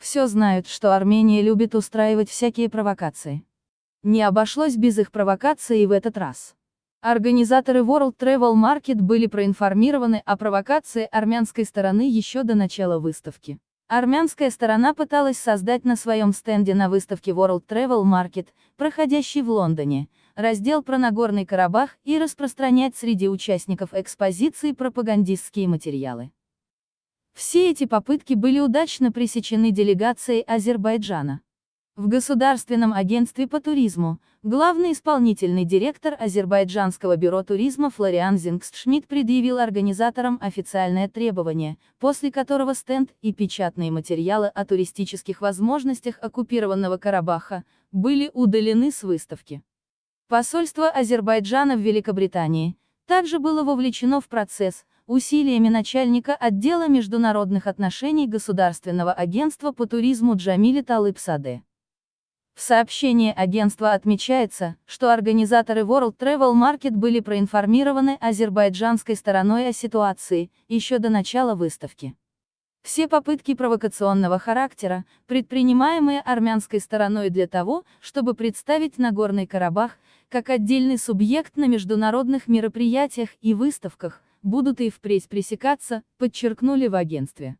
Все знают, что Армения любит устраивать всякие провокации. Не обошлось без их провокаций и в этот раз. Организаторы World Travel Market были проинформированы о провокации армянской стороны еще до начала выставки. Армянская сторона пыталась создать на своем стенде на выставке World Travel Market, проходящей в Лондоне, раздел про Нагорный Карабах и распространять среди участников экспозиции пропагандистские материалы. Все эти попытки были удачно пресечены делегацией Азербайджана. В Государственном агентстве по туризму, главный исполнительный директор Азербайджанского бюро туризма Флориан Зингстшмидт предъявил организаторам официальное требование, после которого стенд и печатные материалы о туристических возможностях оккупированного Карабаха были удалены с выставки. Посольство Азербайджана в Великобритании также было вовлечено в процесс, усилиями начальника отдела международных отношений Государственного агентства по туризму Джамиля Талыбсаде. В сообщении агентства отмечается, что организаторы World Travel Market были проинформированы азербайджанской стороной о ситуации, еще до начала выставки. Все попытки провокационного характера, предпринимаемые армянской стороной для того, чтобы представить Нагорный Карабах, как отдельный субъект на международных мероприятиях и выставках, будут и впредь пресекаться, подчеркнули в агентстве.